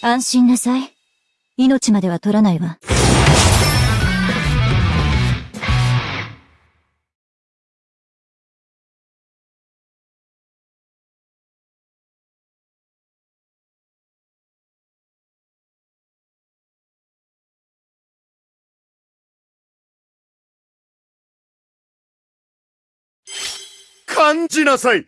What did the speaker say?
安心なさい。命までは取らないわ。感じなさい